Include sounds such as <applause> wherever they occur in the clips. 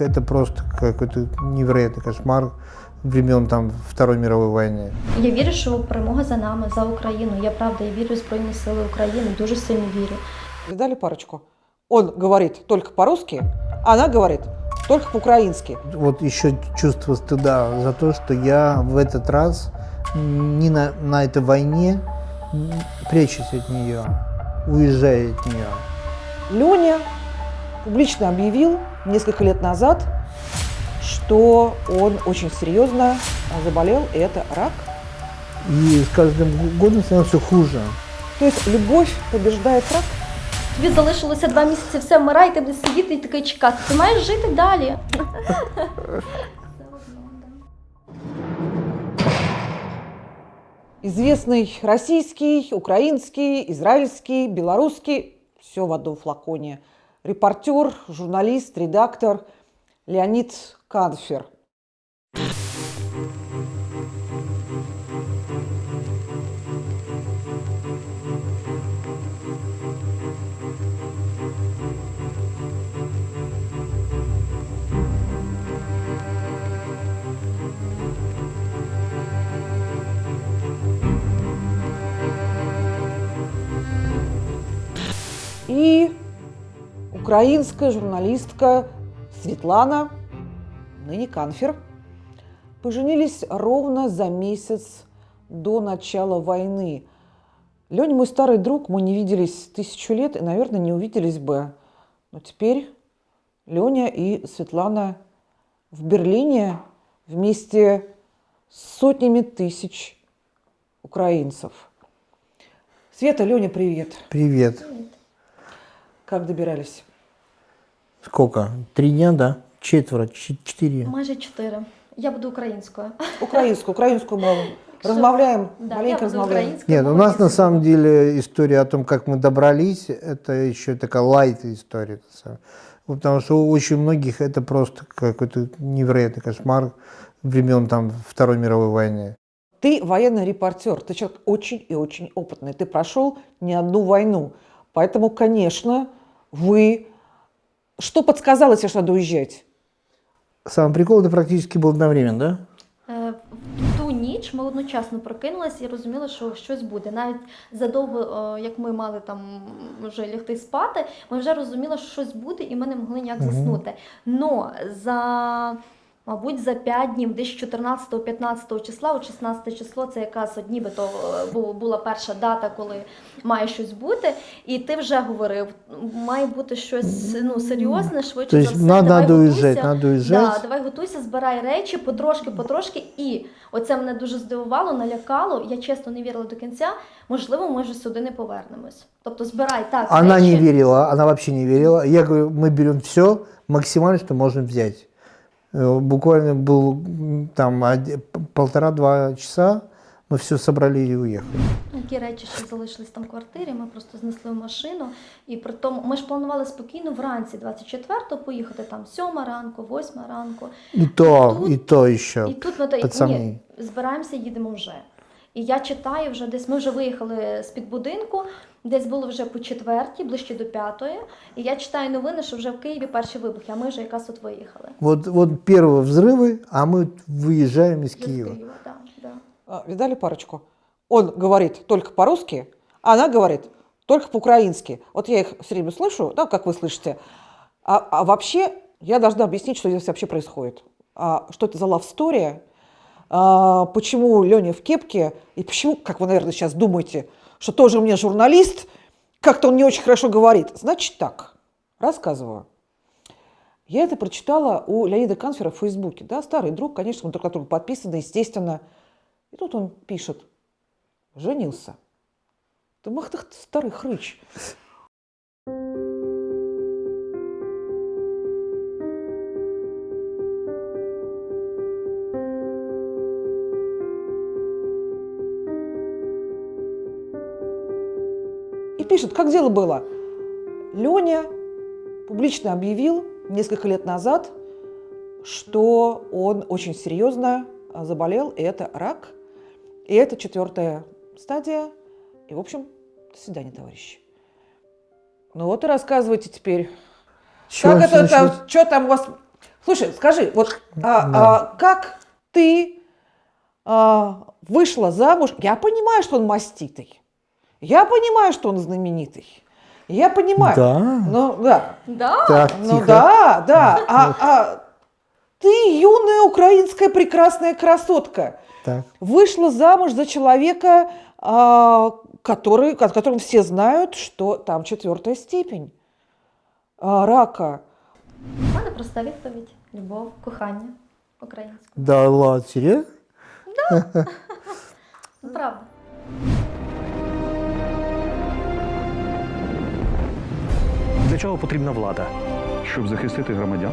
Это просто какой-то невероятный кошмар времен там Второй мировой войны. Я вірю, що перемога за нами, за Україну. Я правда, я вірю в Збройні Сили України, дуже сильно вірю. Видали парочку? Он говорит только по-русски, а она говорит только по-украински. Вот еще чувство стыда за то, что я в этот раз не на, на этой войне м, прячусь от нее, уезжаю от нее. Леня публично объявил несколько лет назад, что он очень серьезно заболел, и это рак. И с каждым годом становится все хуже. То есть любовь побеждает рак? Тобі залишилося два місяці, все вмирай, ти будеш сидіти і такий чекати. Ти маєш жити далі. Известный российский, украинский, израильский, белорусский, все в одном флаконе. Репортер, журналист, редактор Леонид Канфер. И украинская журналистка Светлана, ныне Канфер, поженились ровно за месяц до начала войны. Леня мой старый друг, мы не виделись тысячу лет и, наверное, не увиделись бы. Но теперь Леня и Светлана в Берлине вместе с сотнями тысяч украинцев. Света, Леня, привет. Привет. Как добирались? Сколько? Три дня, да? Четверо, четыре. Майже чотири. Я буду українською. Украинскую, украинскую мову. <laughs> Размовляем, Да, я маленько буду размовляем. Нет, у нас на самом деле история о том, как мы добрались, это еще такая лайт история. на самом- Вот Потому что у очень многих это просто какой-то невероятный кошмар времен там Второй мировой войны. Ты военный репортер, ты человек очень и очень опытный. Ты прошел не одну войну. Поэтому, конечно, вы... Что подсказало тебе, что надо уезжать? Самый прикол, это практически был одновременно, да? Е, В ту ніч ми одночасно прокинулися і розуміли, що щось буде. Навіть задовго, е, як ми мали там вже лягти спати, ми вже розуміли, що щось буде, і ми не могли ніяк Мгм. заснути. Но за, мабуть, за 5 днів, десь 14-15 числа, от 16 число, це якраз от нібито е, була перша дата, коли має щось бути. І ти вже говорив, має бути щось ну, серйозне, швидше То за все. надо, давай надо готуйся. надо. Да, давай готуйся, збирай речі потрошки, потрошки. І оце мене дуже здивувало, налякало. Я чесно не вірила до кінця. Можливо, ми вже сюди не повернемось. Тобто збирай так. Она речі. не верила, она вообще не верила. Я говорю, мы берем все максимально, что можем взять. Э, Буквально был м, там оди- п- полтора-два часа, мы все собрали и уехали. Які речі ще залишились там в квартирі, ми просто знесли в машину. І при тому ми ж планували спокійно вранці, 24-го, поїхати там 7 ранку, 8 ранку. И то, Тут- и то еще. І тут ми та- пацани. ні, збираємося, їдемо вже. І я читаю вже десь. Ми вже виїхали з під будинку, десь було вже по четвертій, ближче до п'ятої. І я читаю новини, що вже в Києві перші вибухи, а ми вже якраз от виїхали. Вот, вот первые взрывы, а мы выезжаем из Вже з Киева. Києва, да, да. А, Видали парочку? Он говорит только по-русски, а она говорит только по-украински. Вот я их все время слышу, да, как вы слышите. А, а вообще я должна объяснить, что здесь вообще происходит. А, что это за love story, а, почему Леня в кепке, и почему, как вы, наверное, сейчас думаете, что тоже мне журналист, как-то он не очень хорошо говорит. Значит так, рассказываю. Я это прочитала у Леонида Канфера в Фейсбуке. Да, старый друг, конечно, на друга подписаны, естественно. И тут он пишет, женился. Ты мах ты старый хрыч. И пишет, как дело было. Леня публично объявил несколько лет назад, что он очень серьезно а, заболел, и это рак, и это четвертая стадия. И, в общем, до свидания, товарищи. Ну вот и рассказывайте теперь, Чё как это там, что там у вас Слушай, скажи, вот а, Да. а, как ты а, вышла замуж? Я понимаю, что он маститый. Я понимаю, что он знаменитый. Я понимаю. Да. Ну, да. Да? Так, Ну тихо. да, да. А, а ты юная украинская прекрасная красотка. Так. Вышла замуж за человека, а, который, о котором все знают, что там четвертая степень а, рака. У мене проста відповідь: любов, кохання українською. Да ладно, серьезно? <laughs> Ну, правда. Для чого потрібна влада? щоб захистити громадян.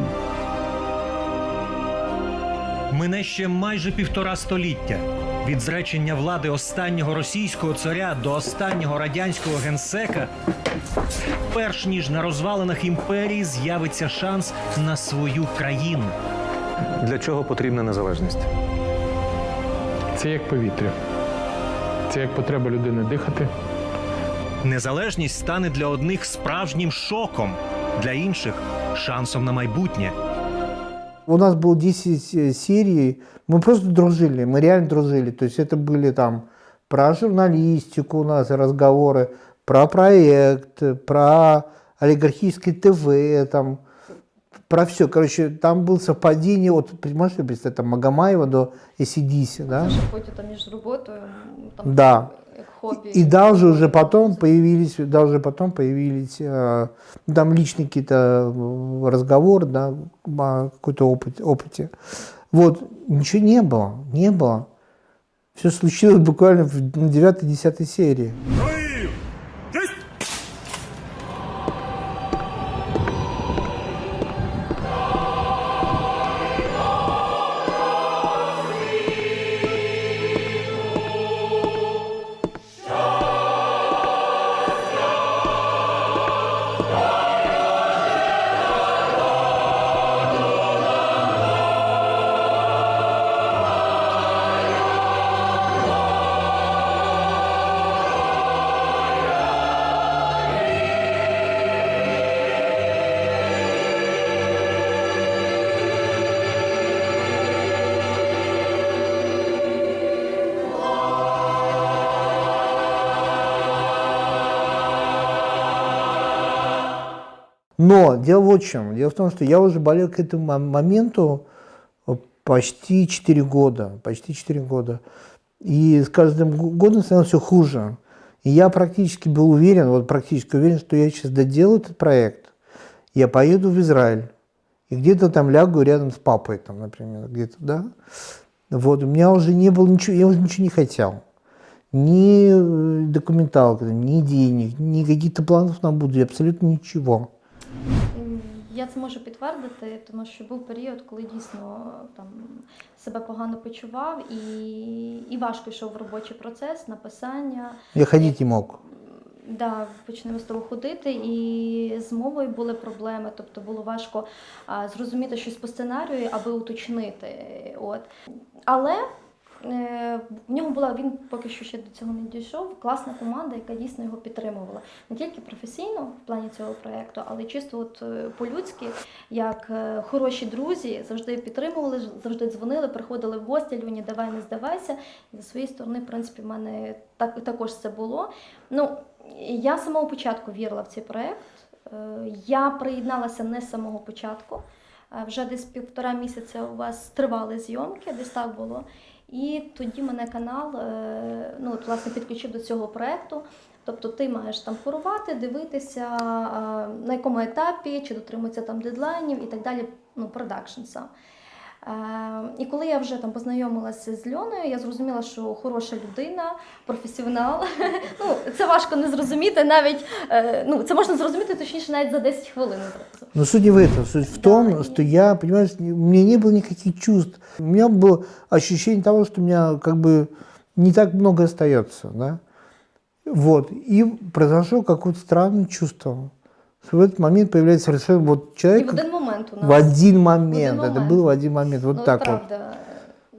Мине ще майже півтора століття від зречення влади останнього російського царя до останнього радянського генсека. Перш ніж на розвалинах імперії з'явиться шанс на свою країну. Для чого потрібна незалежність? Це як повітря. Це як потреба людини дихати. Незалежність стане для одних справжнім шоком, для інших шансом на майбутнє. У нас было 10 э, серий, мы просто дружили, мы реально дружили. То есть это были там про журналистику у нас разговоры, про проект, про олигархическое ТВ, там, про все. Короче, там было совпадение, вот, понимаешь, что представить, там, Магомаева до ACDC, да? Що потім там між роботою, м, там, Да. хобі. И даже уже потом появились, даже потом появились э, ну, там личные какие-то э, разговоры, да, о какой-то опыт, опыте. Вот, ничего не было, не было. Все случилось буквально в 9-10 серии. Но дело в чем. Дело в том, что я уже болел к этому мо- моменту э, почти 4 года. Почти 4 года. И с каждым го- годом становилось все хуже. И я практически был уверен, вот практически уверен, что я сейчас доделаю этот проект. Я поеду в Израиль. И где-то там лягу рядом с папой, там, например, где-то, да. Вот, у меня уже не было ничего, я уже ничего не хотел. Ни э, документалки, ни денег, ни каких-то планов на будущее, абсолютно ничего. Я це можу підтвердити, тому що був період, коли дійсно там себе погано почував і, і важко йшов в робочий процес, написання. Я ходить не мог. Да, почнемо з того ходити, і з мовою були проблеми, тобто було важко а, зрозуміти щось по сценарію, аби уточнити. От. Але в нього була, він поки що ще до цього не дійшов, класна команда, яка дійсно його підтримувала. Не тільки професійно в плані цього проєкту, але й чисто от, е, по-людськи, як е, хороші друзі, завжди підтримували, завжди дзвонили, приходили в гості, Люні, давай не здавайся. І зі своєї сторони, в принципі, в мене так, також це було. Ну, я з самого початку вірила в цей проєкт. Е, Я приєдналася не з самого початку. Е, Вже десь півтора місяця у вас тривали зйомки, десь так було. І тоді мене канал е, ну, от, власне, підключив до цього проєкту. Тобто ти маєш там курувати, дивитися, на якому етапі, чи дотримуються там дедлайнів і так далі, ну, продакшн сам. Е, І коли я вже там познайомилася з Льоною, я зрозуміла, що хороша людина, професіонал. <laughs> Ну, це важко не зрозуміти навіть, е, ну, це можна зрозуміти точніше навіть за 10 хвилин зразу. Но суть не в этом. Суть в том, Да, и- что я, понимаешь, не- у меня не было никаких чувств. У меня было ощущение того, что у меня как бы не так много остается, да. Вот. И произошло какое-то странное чувство. Что в этот момент появляется совершенно вот І в человек один момент у нас. в один момент. один Это момент. было в один момент. Вот ну, так вот. правда.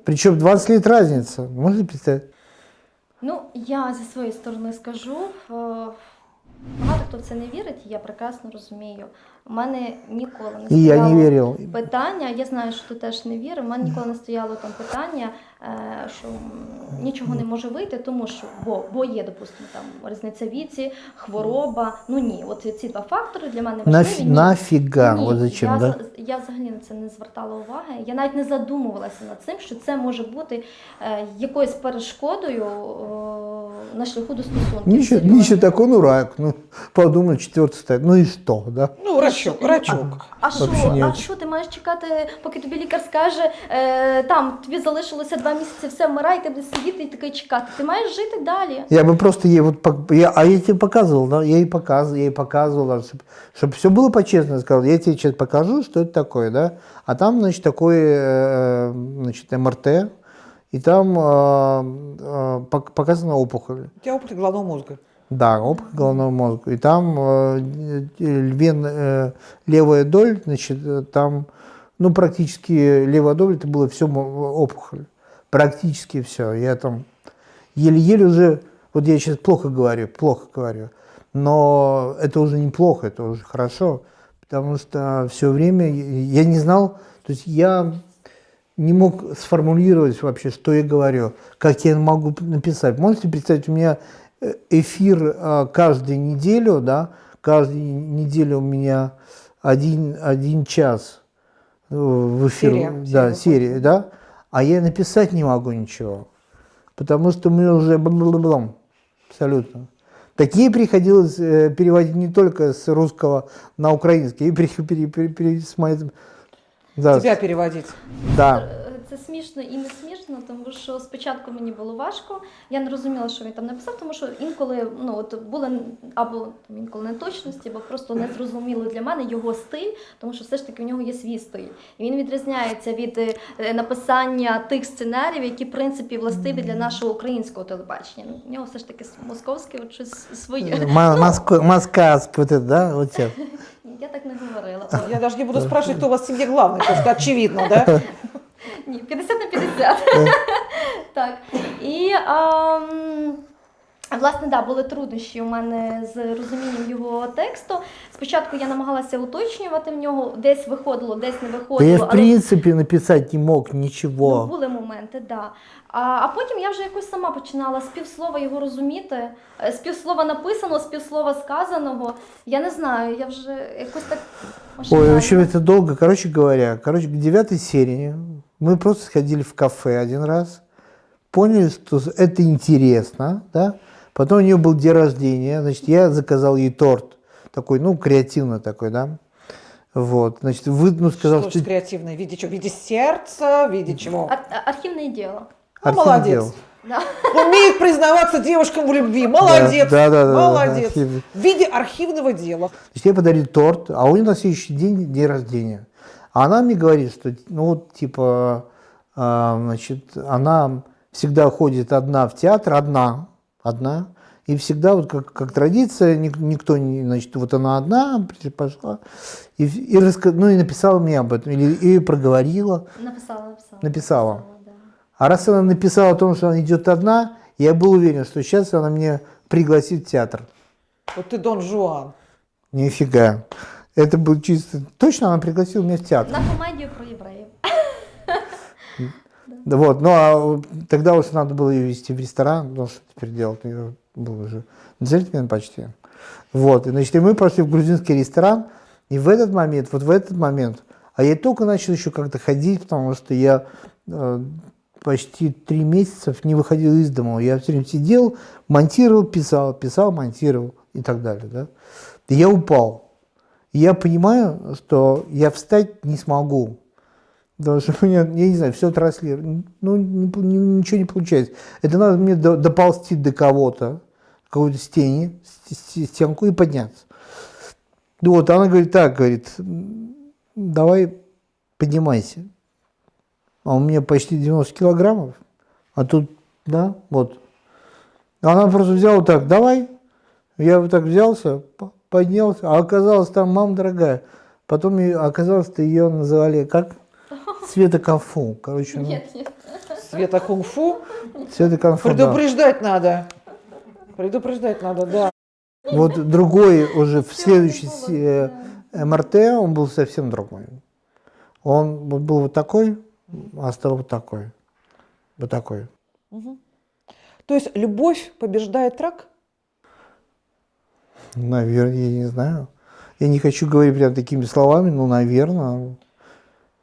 Причем 20 лет разница. Можно представить? Ну, я зі своєї сторони скажу. е, Багато хто в це не вірить, я прекрасно розумію. У мене ніколи не я стояло не верил. питання. Я знаю, що ти теж не вірив. У мене ніколи не стояло там питання, е, що нічого не може вийти, тому що бо, бо є, допустимо, там різниця віці, хвороба. Ну ні, от ці два фактори для мене важливі. Наф- Ні. Ні, вот зачем, я, да? я взагалі на це не звертала уваги. Я навіть не задумувалася над цим, що це може бути е, якоюсь перешкодою е, на шляху до стосунків. Ничего, серйозно. ничего такой, ну рак, ну подумай, четвертый стоит, ну и что, да? Ну, рачок, рачок. А що, Вообще ні о а чому. що ти маєш чекати, поки тобі лікар скаже, е, там тобі залишилося два місяці, все вмирай, ти будеш сидіти і такий чекати. Ти маєш жити далі. Я бы просто ей вот, пок- я, а я тебе показывал, да, я ей показывал, я ей показывала, чтобы, все было по-честному, сказал, я тебе сейчас покажу, что это такое, да, а там, значит, такой, э, значит, МРТ, и там э, э, пок- показана опухоль. У тебя опухоль головного мозга. Да, опухоль головного мозга. И там э, э, вен, э, левая доль, значит, э, там, ну, практически левая доль, это было все опухоль. Практически все. Я там еле-еле уже, вот я сейчас плохо говорю, плохо говорю, но это уже неплохо, это уже хорошо, потому что все время я не знал, то есть я не мог сформулировать вообще, что я говорю, как я могу написать. Можете представить, у меня э, эфир э, каждую неделю, да, каждую неделю у меня один, один час в эфир, Серия, да, серия серия, да, а я написать не могу ничего, потому что мне уже бла-бла-бла, абсолютно. Такие приходилось э, переводить не только с русского на украинский, и пере, пере- пере- пере- с да, Тебя переводить. да. Це смішно і не смішно, тому що спочатку мені було важко. Я не розуміла, що він там написав, тому що інколи ну от були або там, інколи неточності, або просто не зрозуміло для мене його стиль, тому що все ж таки в нього є свій стиль. І він відрізняється від е, написання тих сценаріїв, які в принципі властиві для нашого українського телебачення. Ну, В нього все ж таки московське от щось своє. Ма- Моско- Москальский да. <laughs> Я так не говорила. Ой, Я даже не буду спрашивать, кто у вас в семье главный, потому что очевидно, да? <laughs> Ні, 50 на 50. <laughs> так. І власне, да, були труднощі у мене з розумінням його тексту. Спочатку я намагалася уточнювати в нього, десь виходило, десь не Да я виходило. в принципе написать не мог Ну, ничего. були моменти, да. А, а потім я вже якось сама починала з півслова його розуміти, е, з півслова написаного, з півслова сказаного. Я не знаю, я вже якось так Ой, машинально. в общем, это долго. Короче говоря, короче, к девятой серии мы просто сходили в кафе один раз, поняли, что это интересно, да. Потом у нее был день рождения, значит, я заказал ей торт, такой, ну, креативно такой, да. Вот, значит, вы, ну, сказал, Что что ж креативное? В виде чего? В виде сердца? В виде чего? Ар- а- архівне діло. Ну, Архив молодец. делал. Да. Умеет признаваться девушкам в любви. Молодец. Да, да, да, да, Молодец. архив. В виде архивного дела. Значит, я подарил торт, а у нее на следующий день день рождения. А она мне говорит, что, ну вот, типа, а, значит, она всегда ходит одна в театр, одна, одна, и всегда, вот как, как традиция, ник- никто не, значит, вот она одна при- пошла, и, и, раска- ну, и написала мне об этом, или, и проговорила. Написала, написала. Написала. да. А раз она написала о том, что она идет одна, я был уверен, что сейчас она меня пригласит в театр. Вот ты Дон Жуан. Нифига. Это был чисто... Точно она пригласила меня в театр. На комедію про євреїв. да Вот, ну а вот тогда уже надо было ее вести в ресторан, потому что теперь делать ее было уже джентльмен почти. Вот, и, значит, и мы пошли в грузинский ресторан, и в этот момент, вот в этот момент, а я только начал еще как-то ходить, потому что я э, почти три месяца не выходил из дома, я все время сидел, монтировал, писал, писал, монтировал и так далее, да. И я упал. И я понимаю, что я встать не смогу. Потому что у меня, я не знаю, все транслирует. Ну, ничего не получается. Это надо мне до- доползти до кого-то, какой-то стене, стенку и подняться. Ну Вот, она говорит, так, говорит, «М, давай поднимайся. А у меня почти 90 килограммов, а тут, да, вот. Она просто взяла так, давай. Я вот так взялся, по- поднялся, а оказалось там, мама дорогая. Потом оказалось, ее называли как? Света Конфу. Короче, ну, Ні, ні. Света кунг-фу. Света да. Предупреждать надо. Предупреждать надо, да. Вот другой уже в следующей се- да. МРТ, он был совсем другой. Он вот был вот такой, а стал вот такой. Вот такой. То есть любовь побеждает рак? Наверное, я не знаю. Я не хочу говорить прям такими словами, но, наверное.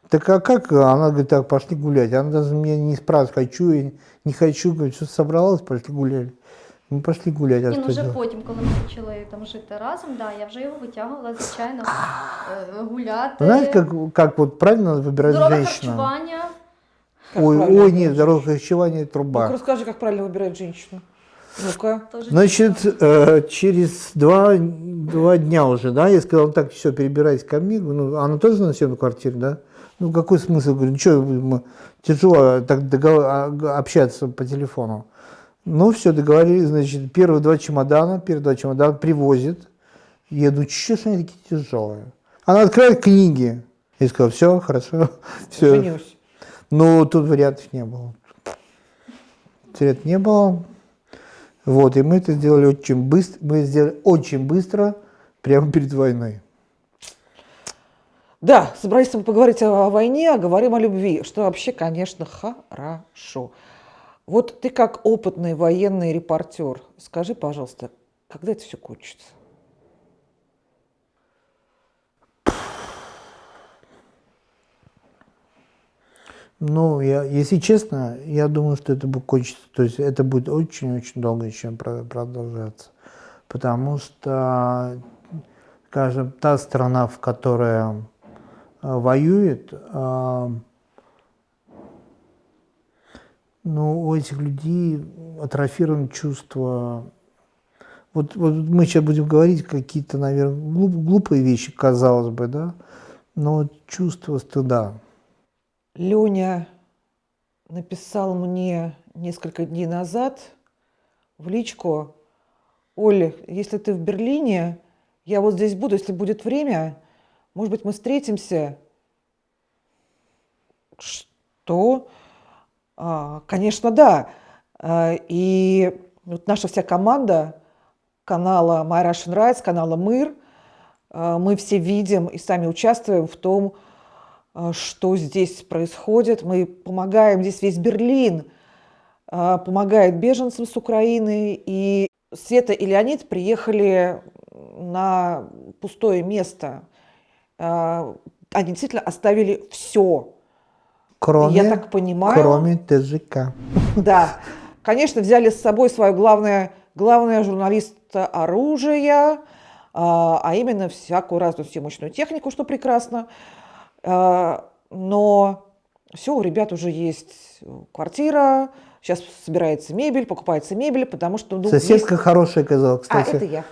Так а как? Она говорит, так, пошли гулять. Она даже меня не спрашивает, хочу я не хочу. Говорит, что собралась, пошли гуляли. Мы пошли гулять. А Ні, ну вже потім, коли ми почали там жити разом, да, я вже його витягувала, звичайно, е, гуляти. Знаете, как, как вот правильно выбирать Здорове женщину? харчування. Как Ой, ой, нет, здоровое харчевание Ну-ка труба. расскажи, как правильно выбирать женщину. Ну-ка. Значит, э, через два, два дня уже, да, я сказал, так, все, перебирайся ко мне. Ну, она тоже на съемной квартире, да? Ну, какой смысл? Говорю, ну, что, тяжело так договор- а, общаться по телефону. Ну, все, договорились, значит, первые два чемодана, первые два чемодана привозит. Я думаю, что они такие тяжелые? Она открывает книги. Я сказал, все, хорошо, <laughs> все. Женюсь. Ну, тут вариантов не было. Вариантов не было. Вот, и мы это сделали очень быстро. Мы сделали очень быстро, прямо перед войной. Да, собрались мы поговорить о войне, а говорим о любви, что вообще, конечно, хорошо. Вот ты как опытный военный репортер, скажи, пожалуйста, когда это все кончится? Ну, я, если честно, я думаю, что это будет кончиться. То есть это будет очень-очень долго еще про- продолжаться. Потому что, скажем, та страна, в которой воюет, э, ну, у этих людей атрофировано чувство. Вот, вот мы сейчас будем говорить какие-то, наверное, глуп- глупые вещи, казалось бы, да, но чувство стыда. Леня написал мне несколько дней назад в личку, Оля, если ты в Берлине, я вот здесь буду, если будет время, может быть, мы встретимся. Что? А, конечно, да. А, И вот наша вся команда канала My Russian Rights, канала Мыр, а, мы все видим и сами участвуем в том, что здесь происходит. Мы помогаем, здесь весь Берлин помогает беженцам с Украины. И Света и Леонид приехали на пустое место. Они действительно оставили все. Кроме, Я так понимаю. кроме ТЖК. Да, конечно, взяли с собой свое главное, главное журналиста оружия, а а именно всякую разную съемочную технику, что прекрасно. А, Но все, у ребят уже есть квартира, сейчас собирается мебель, покупается мебель, потому что... ну, Соседка есть- хорошая оказалась, А, кстати. это я.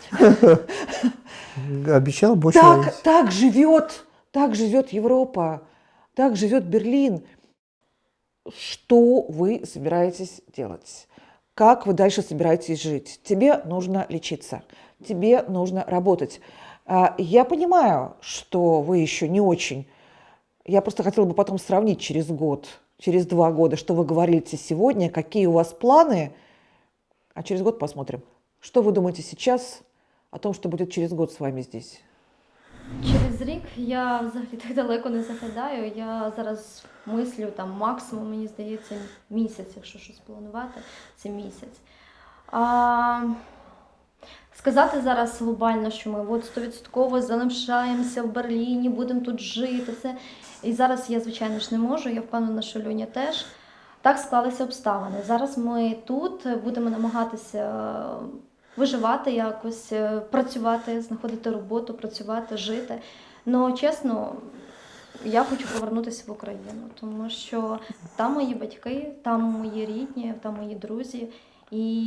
<laughs> Обещал больше Так, так живет, так живет Европа, так живет Берлин. Что вы собираетесь делать? Как вы дальше собираетесь жить? Тебе нужно лечиться, тебе нужно работать. А, Я понимаю, что вы еще не очень. Я просто хотела бы потом сравнить через год, через два года, что вы говорите сегодня, какие у вас планы, а через год посмотрим. Что вы думаете сейчас о том, что будет через год с вами здесь? Через рік я взагалі так далеко не заглядаю. Я зараз мислю там максимум, мені здається, місяць, якщо щось планувати, це місяць. А, сказати зараз глобально, що ми от стовідсотково залишаємося в Берліні, будемо тут жити. Це. І зараз я, звичайно ж, не можу. Я впевнена, що Льоня теж. Так склалися обставини. Зараз ми тут будемо намагатися виживати якось, е, працювати, знаходити роботу, працювати, жити. Ну, чесно, я хочу повернутися в Україну, тому що там мої батьки, там мої рідні, там мої друзі. І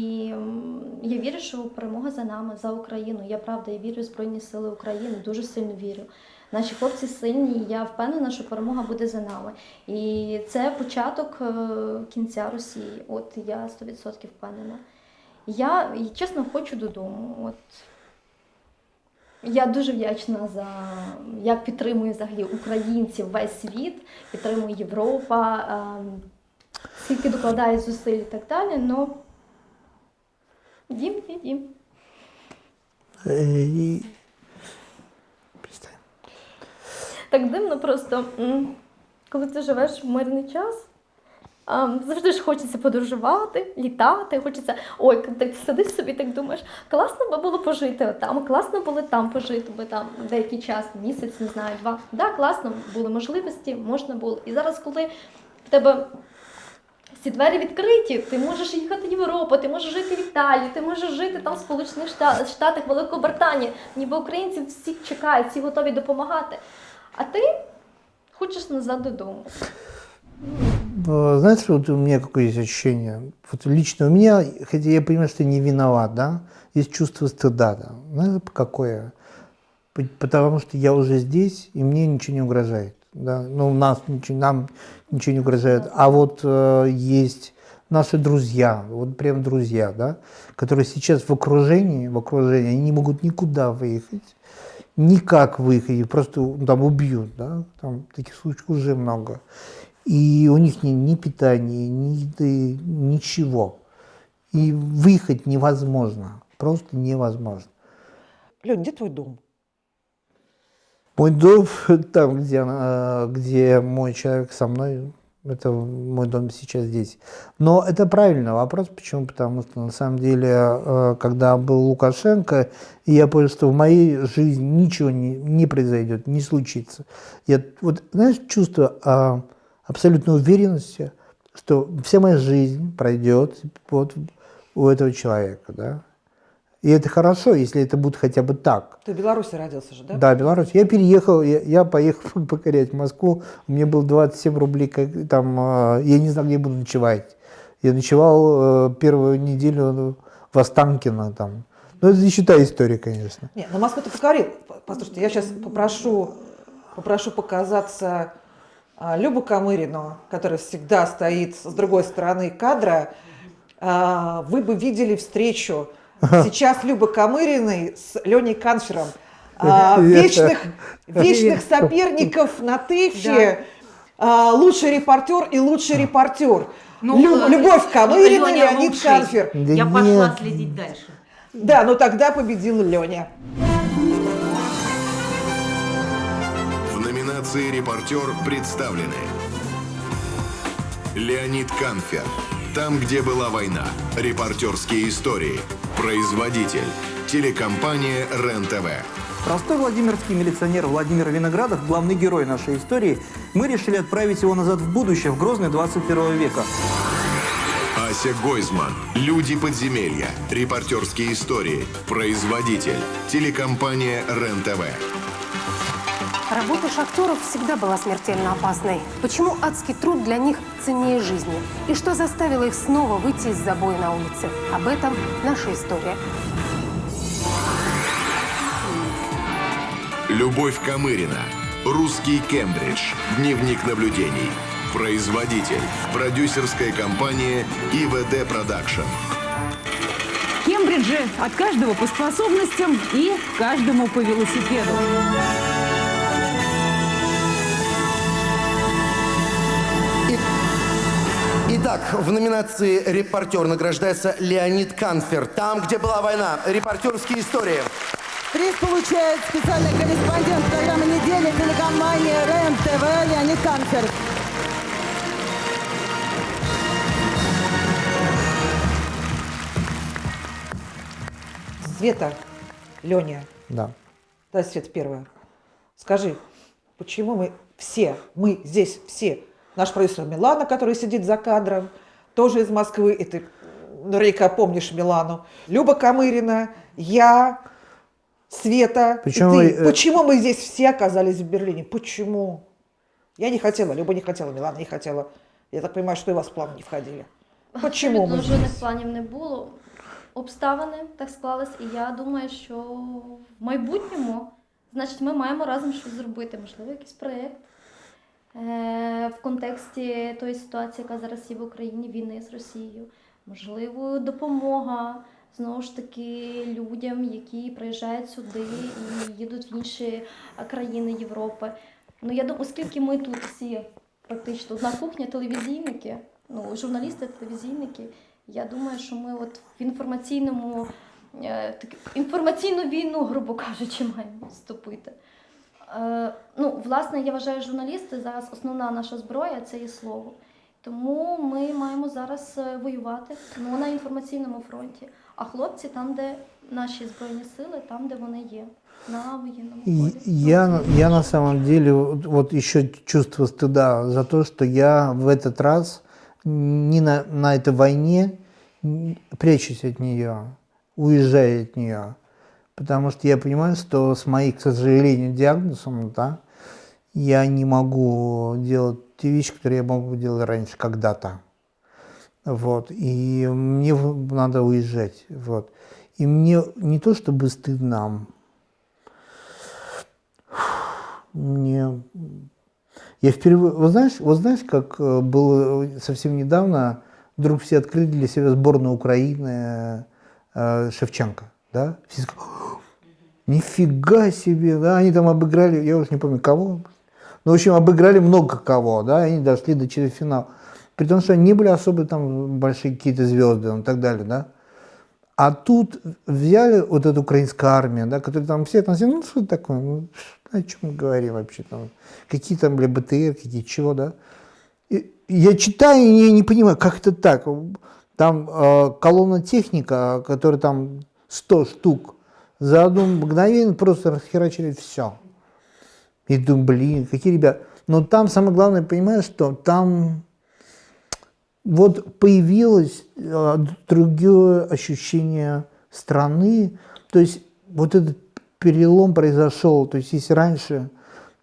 я вірю, що перемога за нами, за Україну. Я правда я вірю в Збройні Сили України, дуже сильно вірю. Наші хлопці сильні, і я впевнена, що перемога буде за нами. І це початок е, кінця Росії. От я 100% впевнена. Я чесно хочу додому. От я дуже вдячна за як підтримує взагалі українців весь світ, підтримує Європа, ем, скільки докладає зусиль і так далі. Ну дім є дім. Э, и- так дивно просто, коли ти живеш в мирний час. Завжди ж хочеться подорожувати, літати, хочеться. Ой, ти сидиш собі, так думаєш, класно би було пожити там, класно було там пожити би там деякий час, місяць, не знаю, два. Да, класно, були можливості, можна було. І зараз, коли в тебе всі двері відкриті, ти можеш їхати в Європу, ти можеш жити в Італії, ти можеш жити там в Сполучених Штатах, Штатах Великобританії. Ніби українці всі чекають, всі готові допомагати. А ти хочеш назад додому. Э, Знаете, вот у меня какое есть ощущение? Вот лично у меня, хотя я понимаю, что не виноват, да, есть чувство стыда, да. Знаете, какое? П- Потому что я уже здесь, и мне ничего не угрожает. Да? Ну, нас нам ничего не угрожает. А вот э, есть наши друзья, вот прям друзья, да, которые сейчас в окружении, в окружении, они не могут никуда выехать, никак выехать, просто там убьют, да, там таких случаев уже много. И у них ни, ни питания, ни еды, ничего. И выехать невозможно, просто невозможно. Лень, где твой дом? Мой дом <laughs> там, где, где мой человек со мной, это мой дом сейчас здесь. Но это правильный вопрос. Почему? Потому что на самом деле, э, когда был Лукашенко, я понял, что в моей жизни ничего не, не произойдет, не случится. Я вот, знаешь, чувство а, абсолютной уверенности, что вся моя жизнь пройдет вот у этого человека, да. И это хорошо, если это будет хотя бы так. Ты в Беларуси родился же, да? Да, Беларусь. Я переехал, я, я поехал <laughs> покорять Москву. У меня было 27 рублей, как, там, э, я не знал, где буду ночевать. Я ночевал э, первую неделю в Останкино там. Ну, это не считай история, конечно. Нет, на Москву ты покорил. Послушайте, я сейчас попрошу, попрошу показаться а, Любу Камырину, которая всегда стоит с другой стороны кадра. А, вы бы видели встречу сейчас Любы Камыриной с Леней Канфером. А, <laughs> вечных, <laughs> вечных соперников на ТЭФе. А, лучший репортер и лучший репортер. Ну, Лю- Любовь Камырина, Леонид лучший. Канфер. Да Я пошла нет. следить дальше. Да, но тогда победил Леня. В номинации «Репортер» представлены Леонид Канфер «Там, где была война. Репортерские истории». Производитель. Телекомпания РЕН-ТВ. Простой владимирский милиционер Владимир Виноградов, главный герой нашей истории, мы решили отправить его назад в будущее, в Грозный 21 века. Ася Гойзман. «Люди подземелья». Репортерские истории. Производитель. Телекомпания РЕН-ТВ. Работа шахтеров всегда была смертельно опасной. Почему адский труд для них ценнее жизни? И что заставило их снова выйти из забоя на улице? Об этом наша история. Любовь Камырина. Русский Кембридж. Дневник наблюдений. Производитель. Продюсерская компания ИВД Production. Кембриджи от каждого по способностям и каждому по велосипеду. Итак, в номинации «Репортер» награждается Леонид Канфер. Там, где была война. Репортерские истории. Приз получает специальный корреспондент программы недели телекомпании РЕН-ТВ Леонид Канфер. Света, Леня, Да. да, Света первая. Скажи, почему мы все, мы здесь все, наш продюсер Милана, который сидит за кадром, тоже из Москвы, и ты наверняка помнишь Милану, Люба Камырина, я, Света, и Почему ты. вы, э, Почему мы здесь все оказались в Берлине? Почему? Я не хотела, Люба не хотела, Милана не хотела. Я так понимаю, что и у вас в план не входили. Почему Абсолютно ми жодних здесь? планів не було. Обставини так склались, і я думаю, що в майбутньому, значить, ми маємо разом щось зробити, можливо, якийсь проєкт е, В контексті тої ситуації, яка зараз є в Україні, війни з Росією. Можливо, допомога знову ж таки людям, які приїжджають сюди і їдуть в інші е, країни Європи. Ну я думаю, оскільки ми тут всі практично одна кухня, телевізійники, ну журналісти, телевізійники. Я думаю, що ми от в інформаційному е, так, інформаційну війну, грубо кажучи, маємо вступити. Е, ну, власне, я вважаю, журналісти зараз основна наша зброя це є слово. Тому ми маємо зараз е, воювати ну, на інформаційному фронті. А хлопці там, де наші збройні сили, там, де вони є, на воєнному И полі. я, на- я на самом деле вот, вот еще чувство стыда за то, что я в этот раз не на, на этой войне м, прячусь от нее, уезжаю от нее. Потому что я понимаю, что с моим, к сожалению, диагнозом, да, я не могу делать те вещи, которые я мог бы делать раньше, когда-то. Вот. И мне надо уезжать. Вот. И мне не то чтобы стыдно, мне... Я впервые... Вот знаешь, вот знаешь, как э, было совсем недавно, вдруг все открыли для себя сборную Украины э, Шевченко, да? Все сказали, «О, нифига себе, да, они там обыграли, я уже не помню кого, ну, в общем, обыграли много кого, да, они дошли до четвертьфинала. При том, что они не были особо там большие какие-то звезды ну, и так далее, да. А тут взяли вот эту украинскую армию, да, которая там все все, ну что такое, ну, о чем мы говорим вообще там, какие там, бля, БТР, какие чего, да. И я читаю и не, не понимаю, как это так. Там э, колонна техника, которая там 100 штук, за одно мгновение просто расхерачили все. И думаю, блин, какие ребята. Но там самое главное, понимаешь, что там вот появилось э, другое ощущение страны, то есть вот этот перелом произошел, то есть если раньше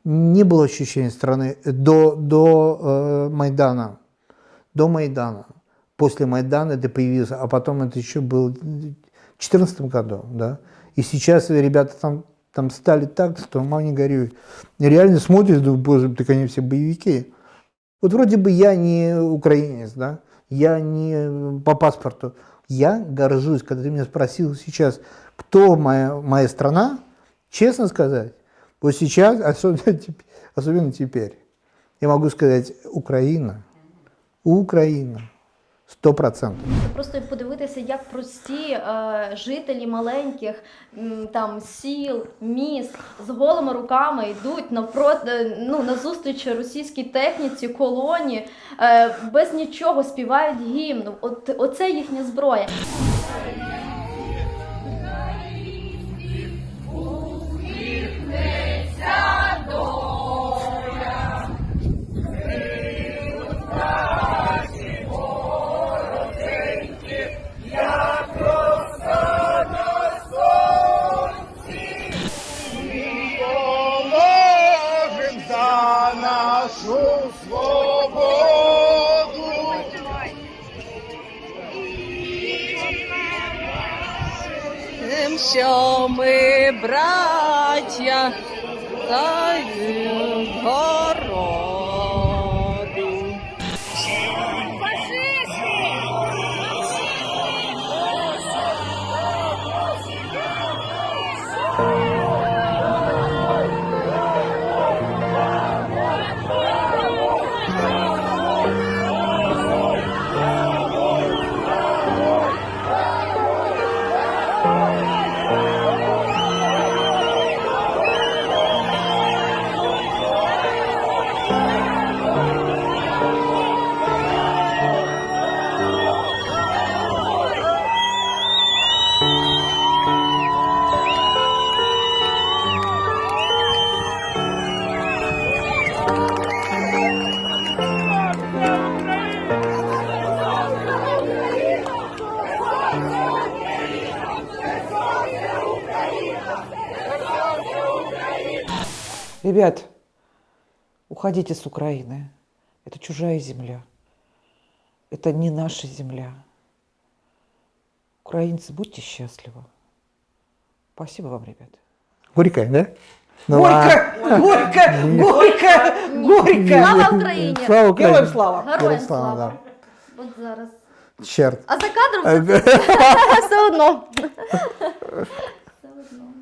не было ощущения страны до, до э, Майдана, до Майдана, после Майдана это появилось, а потом это еще было в 2014 году, да, и сейчас ребята там, там стали так, что мама не горюй. Реально смотришь, думаю, боже, так они все боевики. Вот вроде бы я не украинец, да, я не по паспорту. Я горжусь, когда ты меня спросил сейчас, кто моя, моя страна, честно сказать, вот сейчас, <laughs> особенно, особенно теперь, я могу сказать Украина. Украина. Сто процентов. Просто подивитися, як прості е, жителі маленьких м, там сіл, міст з голими руками йдуть навпроти, ну, на зустріч російській техніці, колоні, е, без нічого співають гімн. От оце їхня зброя. Ми Ребят, уходите с Украины. Это чужая земля. Это не наша земля. Украинцы, будьте счастливы. Спасибо вам, ребят. Горькая, да? Ну горько, ладно. горько, горько, горько. Слава Україні! Слава Україні! Героям слава! Героям слава, слава! От зараз. да. Черт. А за кадром <laughs> це <laughs> все одно. Все <laughs> одно.